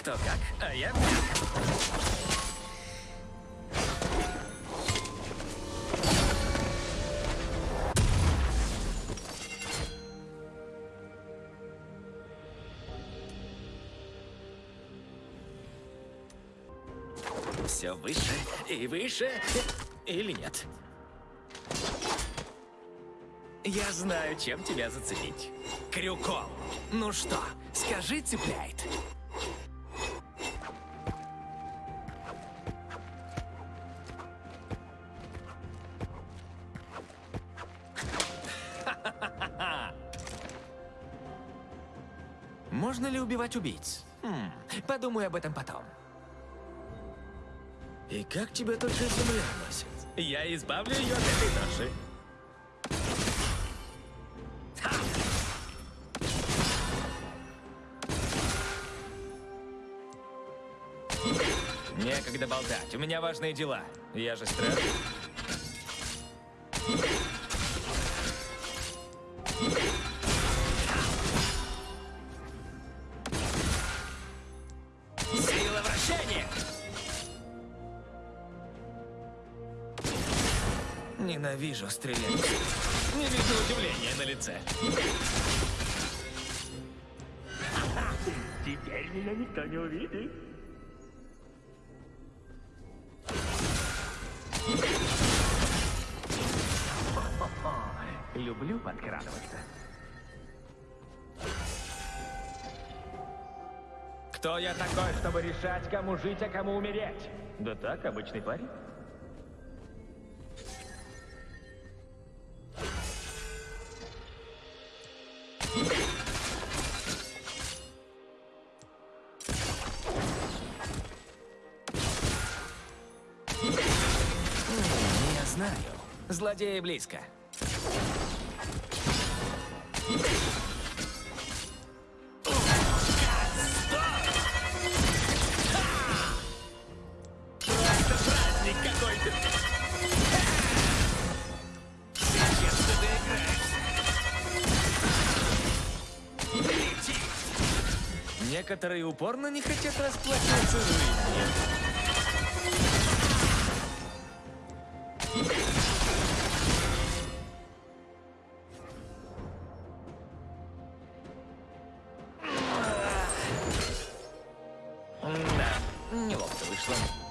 Кто как, а я... Все выше и выше. Или нет? Я знаю, чем тебя зацепить. Крюком. Ну что, скажи, цепляет? Можно ли убивать убийц? Хм, подумаю об этом потом. И как тебя только земля носит? Я избавлю ее от этой ноши. Некогда болтать, у меня важные дела. Я же страж. Ненавижу стрелять. Не вижу удивления на лице. Теперь меня никто не увидит. Люблю подкрадываться. Кто я такой, чтобы решать, кому жить, а кому умереть? Да так, обычный парень. Знаю. Злодеи близко. Некоторые упорно не хотят расплачиваться жизнью. friend.